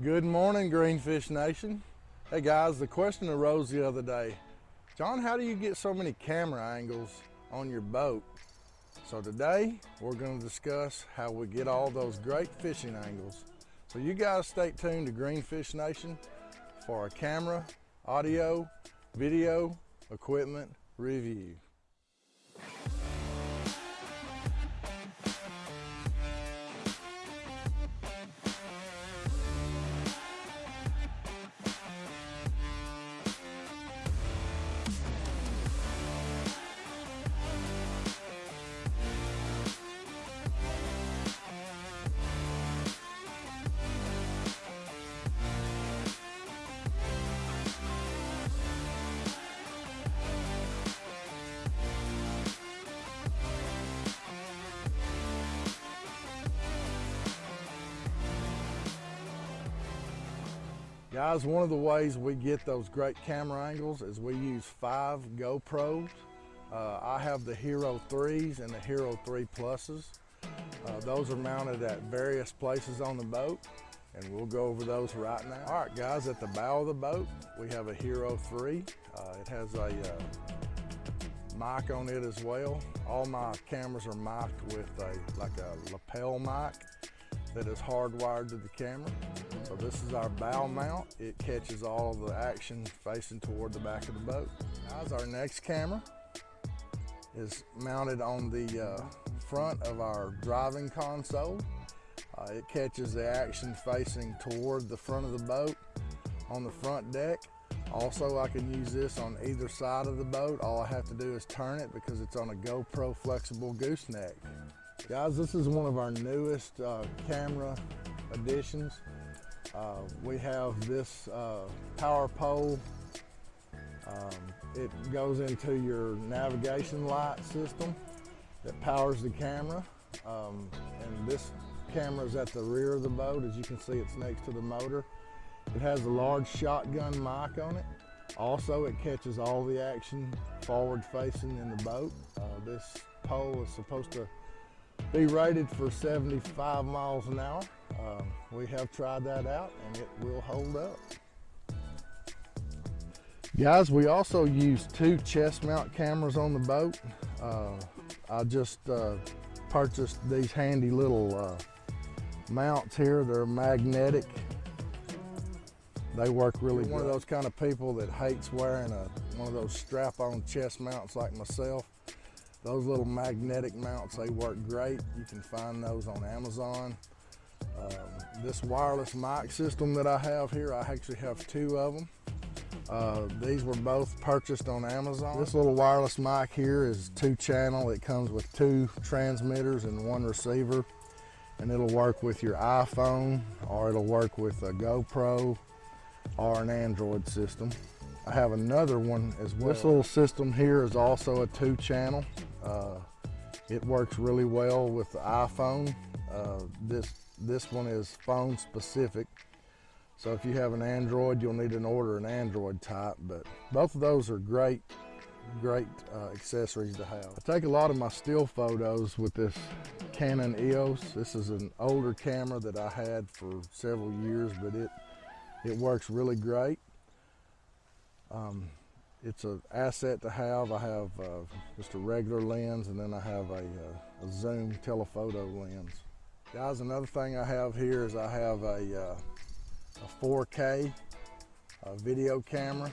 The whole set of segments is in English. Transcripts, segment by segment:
Good morning, Greenfish Nation. Hey guys, the question arose the other day. John, how do you get so many camera angles on your boat? So today, we're gonna discuss how we get all those great fishing angles. So you guys stay tuned to Greenfish Nation for a camera, audio, video, equipment review. Guys, one of the ways we get those great camera angles is we use five GoPros. Uh, I have the Hero 3s and the Hero 3 Pluses. Uh, those are mounted at various places on the boat and we'll go over those right now. All right guys, at the bow of the boat, we have a Hero 3. Uh, it has a uh, mic on it as well. All my cameras are mic'd with a like a lapel mic that is hardwired to the camera. So this is our bow mount. It catches all of the action facing toward the back of the boat. Guys, our next camera is mounted on the uh, front of our driving console. Uh, it catches the action facing toward the front of the boat on the front deck. Also, I can use this on either side of the boat. All I have to do is turn it because it's on a GoPro flexible gooseneck. Guys, this is one of our newest uh, camera additions. Uh, we have this uh, power pole. Um, it goes into your navigation light system that powers the camera. Um, and this camera is at the rear of the boat. As you can see, it's next to the motor. It has a large shotgun mic on it. Also, it catches all the action forward facing in the boat. Uh, this pole is supposed to be rated for 75 miles an hour. Um, we have tried that out and it will hold up. Guys, we also use two chest mount cameras on the boat. Uh, I just uh, purchased these handy little uh, mounts here. They're magnetic. They work really good. One of those kind of people that hates wearing a, one of those strap-on chest mounts like myself. Those little magnetic mounts, they work great. You can find those on Amazon. Um, this wireless mic system that I have here, I actually have two of them. Uh, these were both purchased on Amazon. This little wireless mic here is two channel. It comes with two transmitters and one receiver. And it'll work with your iPhone or it'll work with a GoPro or an Android system. I have another one as well. This little system here is also a two channel. Uh, it works really well with the iPhone. Uh, this, this one is phone specific. So if you have an Android, you'll need to order an Android type, but both of those are great, great uh, accessories to have. I take a lot of my still photos with this Canon EOS. This is an older camera that I had for several years, but it, it works really great. Um, it's an asset to have. I have uh, just a regular lens and then I have a, uh, a, zoom telephoto lens. Guys, another thing I have here is I have a, uh, a 4K uh, video camera.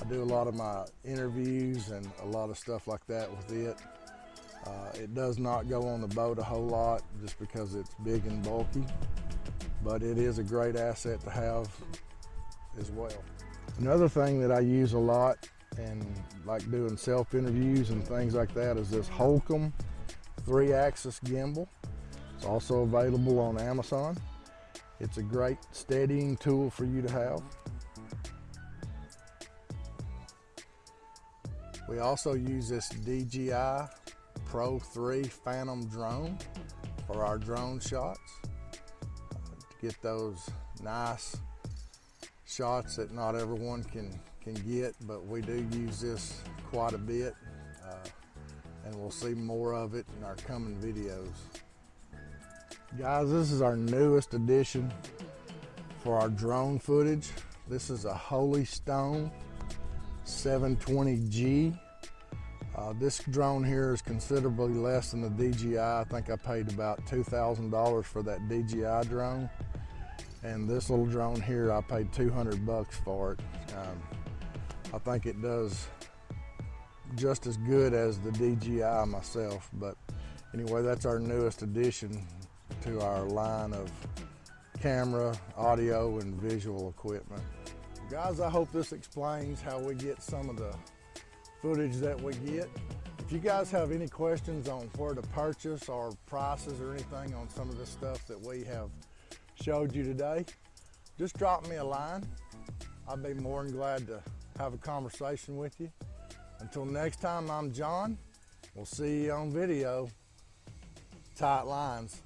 I do a lot of my interviews and a lot of stuff like that with it. Uh, it does not go on the boat a whole lot just because it's big and bulky, but it is a great asset to have as well. Another thing that I use a lot and like doing self interviews and things like that is this Holcomb three axis gimbal. It's also available on Amazon. It's a great steadying tool for you to have. We also use this DJI Pro 3 Phantom drone for our drone shots uh, to get those nice shots that not everyone can, can get, but we do use this quite a bit, uh, and we'll see more of it in our coming videos. Guys, this is our newest addition for our drone footage. This is a Holy Stone 720G. Uh, this drone here is considerably less than the DJI. I think I paid about $2,000 for that DJI drone. And this little drone here, I paid 200 bucks for it. Um, I think it does just as good as the DJI myself, but anyway, that's our newest addition to our line of camera, audio, and visual equipment. Guys, I hope this explains how we get some of the footage that we get. If you guys have any questions on where to purchase or prices or anything on some of the stuff that we have showed you today, just drop me a line. I'd be more than glad to have a conversation with you. Until next time, I'm John. We'll see you on video. Tight lines.